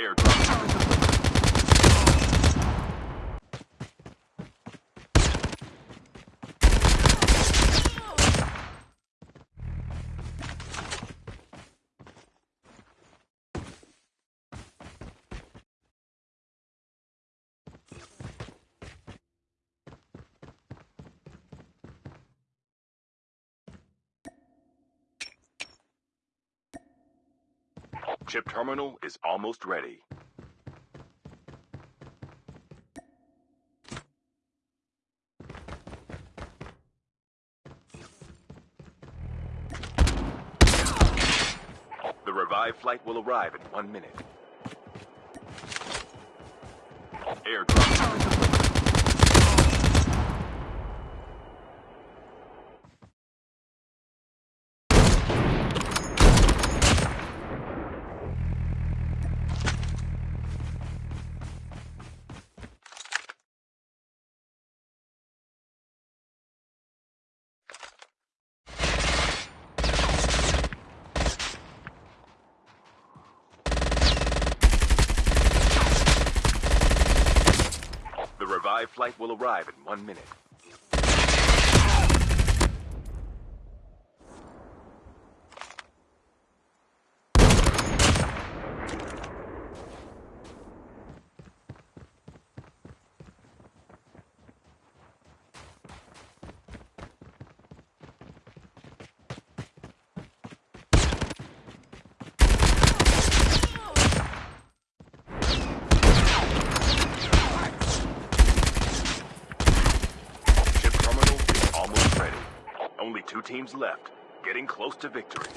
Airdrop Chip terminal is almost ready. The revived flight will arrive in one minute. Airdrop Revived flight will arrive in one minute. Chip terminal is almost ready. Only two teams left, getting close to victory.